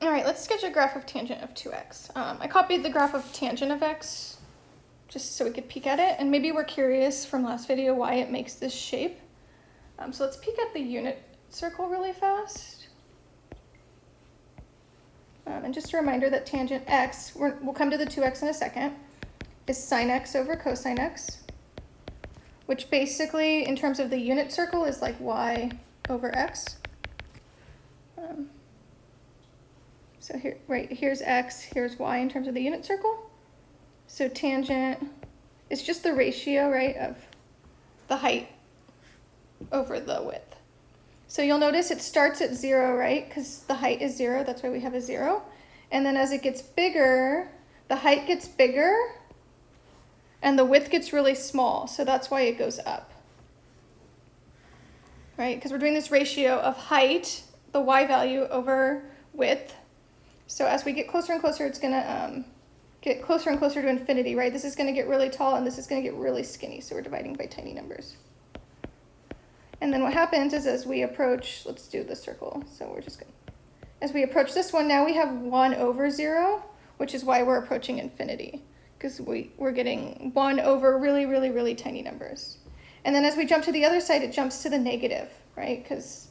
All right, let's sketch a graph of tangent of 2x. Um, I copied the graph of tangent of x just so we could peek at it. And maybe we're curious from last video why it makes this shape. Um, so let's peek at the unit circle really fast. Um, and just a reminder that tangent x, we will come to the 2x in a second, is sine x over cosine x, which basically, in terms of the unit circle, is like y over x. so here, right, here's x, here's y in terms of the unit circle. So tangent is just the ratio, right, of the height over the width. So you'll notice it starts at zero, right? Because the height is zero, that's why we have a zero. And then as it gets bigger, the height gets bigger and the width gets really small. So that's why it goes up, right? Because we're doing this ratio of height, the y value over width. So as we get closer and closer, it's gonna um, get closer and closer to infinity, right? This is gonna get really tall and this is gonna get really skinny. So we're dividing by tiny numbers. And then what happens is as we approach, let's do the circle. So we're just going to, as we approach this one, now we have 1 over 0, which is why we're approaching infinity, because we, we're getting 1 over really, really, really tiny numbers. And then as we jump to the other side, it jumps to the negative, right? Because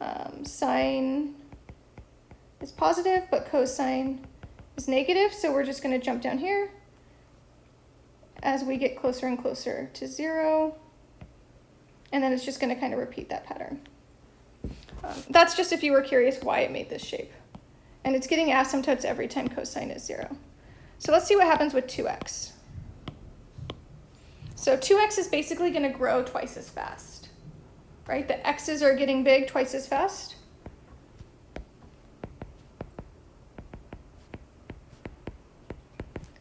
um, sine is positive, but cosine is negative, so we're just going to jump down here as we get closer and closer to 0. And then it's just going to kind of repeat that pattern. Um, that's just if you were curious why it made this shape. And it's getting asymptotes every time cosine is 0. So let's see what happens with 2x. So 2x is basically going to grow twice as fast, right? The x's are getting big twice as fast.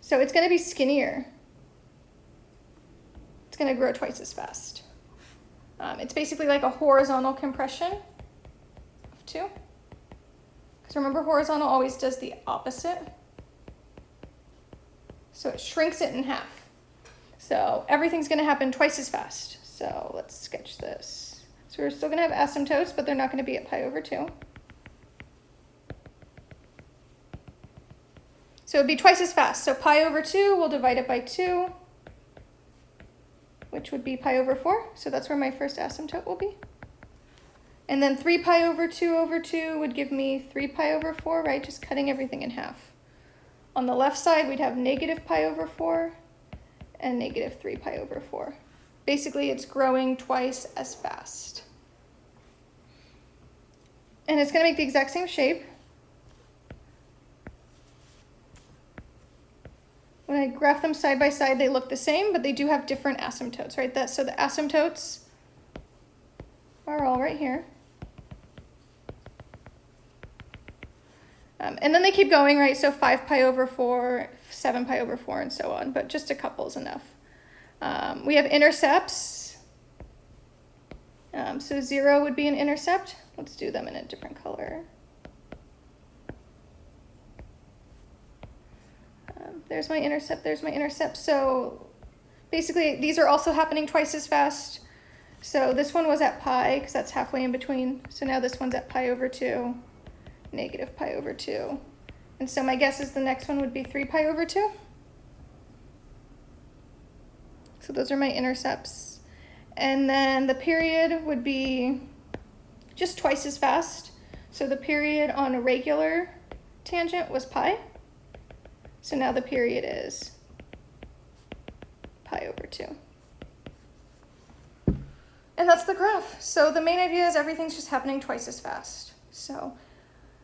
So it's going to be skinnier. It's going to grow twice as fast. Um, it's basically like a horizontal compression of 2. Because remember, horizontal always does the opposite. So it shrinks it in half. So everything's going to happen twice as fast. So let's sketch this. So we're still going to have asymptotes, but they're not going to be at pi over 2. So it would be twice as fast. So pi over 2, we'll divide it by 2 which would be pi over 4. So that's where my first asymptote will be. And then 3 pi over 2 over 2 would give me 3 pi over 4, right? Just cutting everything in half. On the left side, we'd have negative pi over 4 and negative 3 pi over 4. Basically, it's growing twice as fast. And it's going to make the exact same shape. When I graph them side by side, they look the same, but they do have different asymptotes, right? That, so the asymptotes are all right here. Um, and then they keep going, right? So 5 pi over 4, 7 pi over 4, and so on, but just a couple is enough. Um, we have intercepts. Um, so 0 would be an intercept. Let's do them in a different color. There's my intercept, there's my intercept. So basically these are also happening twice as fast. So this one was at pi because that's halfway in between. So now this one's at pi over 2, negative pi over 2. And so my guess is the next one would be 3 pi over 2. So those are my intercepts. And then the period would be just twice as fast. So the period on a regular tangent was pi. So now the period is pi over 2. And that's the graph. So the main idea is everything's just happening twice as fast. So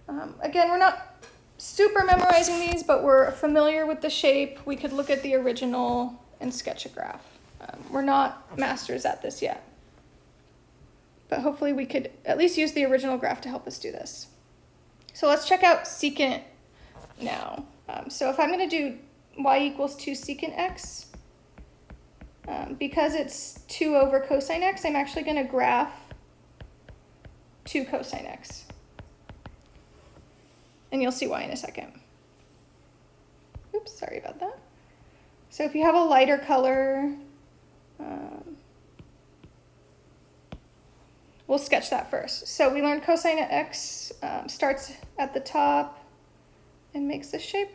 um, again, we're not super memorizing these, but we're familiar with the shape. We could look at the original and sketch a graph. Um, we're not masters at this yet. But hopefully we could at least use the original graph to help us do this. So let's check out secant now. Um, so if I'm going to do y equals 2 secant x, um, because it's 2 over cosine x, I'm actually going to graph 2 cosine x. And you'll see why in a second. Oops, sorry about that. So if you have a lighter color, um, we'll sketch that first. So we learned cosine x um, starts at the top, and makes this shape.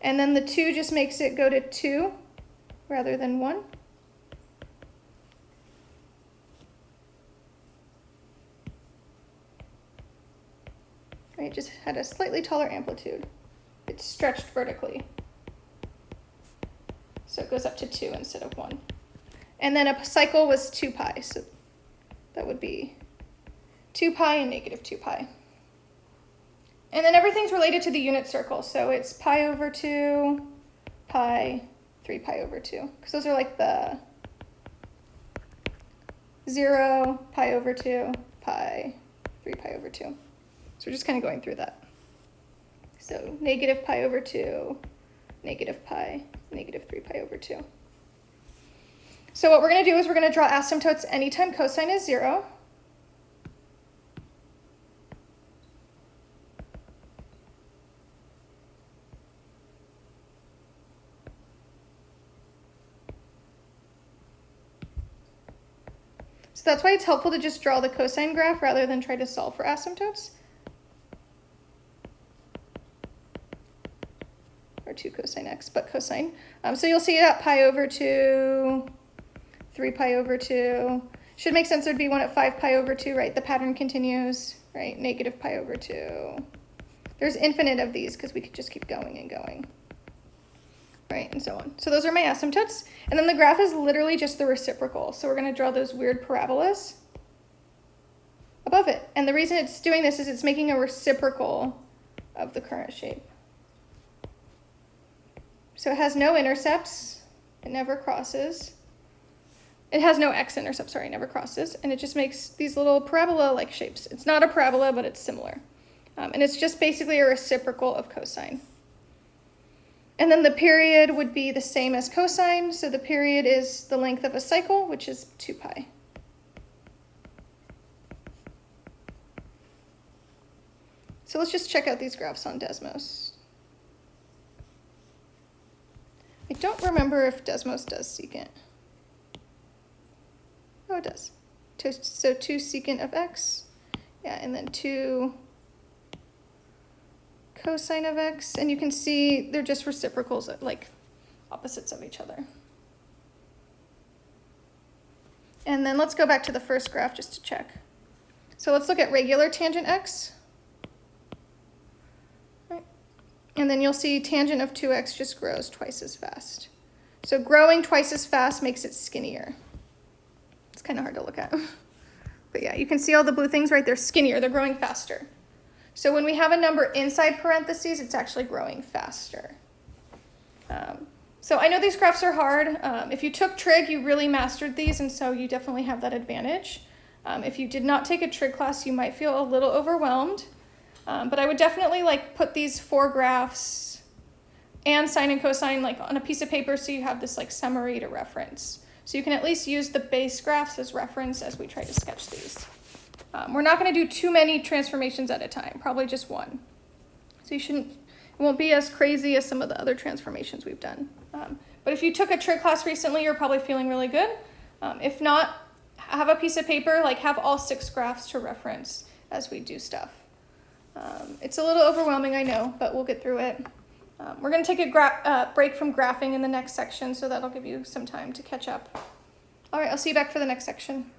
And then the 2 just makes it go to 2 rather than 1. It just had a slightly taller amplitude. It's stretched vertically. So it goes up to 2 instead of 1. And then a cycle was 2 pi, so that would be 2 pi and negative 2 pi. And then everything's related to the unit circle, so it's pi over 2, pi, 3 pi over 2. Because those are like the 0, pi over 2, pi, 3 pi over 2. So we're just kind of going through that. So negative pi over 2, negative pi, negative 3 pi over 2. So what we're going to do is we're going to draw asymptotes anytime cosine is 0. So that's why it's helpful to just draw the cosine graph rather than try to solve for asymptotes. Or 2 cosine x, but cosine. Um, so you'll see that pi over 2, 3 pi over 2. Should make sense there'd be one at 5 pi over 2, right? The pattern continues, right? Negative pi over 2. There's infinite of these because we could just keep going and going right, and so on. So those are my asymptotes. And then the graph is literally just the reciprocal. So we're going to draw those weird parabolas above it. And the reason it's doing this is it's making a reciprocal of the current shape. So it has no intercepts. It never crosses. It has no x-intercept, sorry, never crosses. And it just makes these little parabola-like shapes. It's not a parabola, but it's similar. Um, and it's just basically a reciprocal of cosine. And then the period would be the same as cosine. So the period is the length of a cycle, which is 2 pi. So let's just check out these graphs on Desmos. I don't remember if Desmos does secant. Oh, it does. So 2 secant of x. Yeah, and then 2 cosine of x, and you can see they're just reciprocals, like opposites of each other. And then let's go back to the first graph just to check. So let's look at regular tangent x. And then you'll see tangent of 2x just grows twice as fast. So growing twice as fast makes it skinnier. It's kind of hard to look at. But yeah, you can see all the blue things right? They're skinnier. They're growing faster. So when we have a number inside parentheses, it's actually growing faster. Um, so I know these graphs are hard. Um, if you took trig, you really mastered these, and so you definitely have that advantage. Um, if you did not take a trig class, you might feel a little overwhelmed. Um, but I would definitely like put these four graphs and sine and cosine like on a piece of paper so you have this like summary to reference. So you can at least use the base graphs as reference as we try to sketch these. Um, we're not going to do too many transformations at a time, probably just one. So you shouldn't, it won't be as crazy as some of the other transformations we've done. Um, but if you took a trig class recently, you're probably feeling really good. Um, if not, have a piece of paper, like have all six graphs to reference as we do stuff. Um, it's a little overwhelming, I know, but we'll get through it. Um, we're going to take a uh, break from graphing in the next section, so that'll give you some time to catch up. All right, I'll see you back for the next section.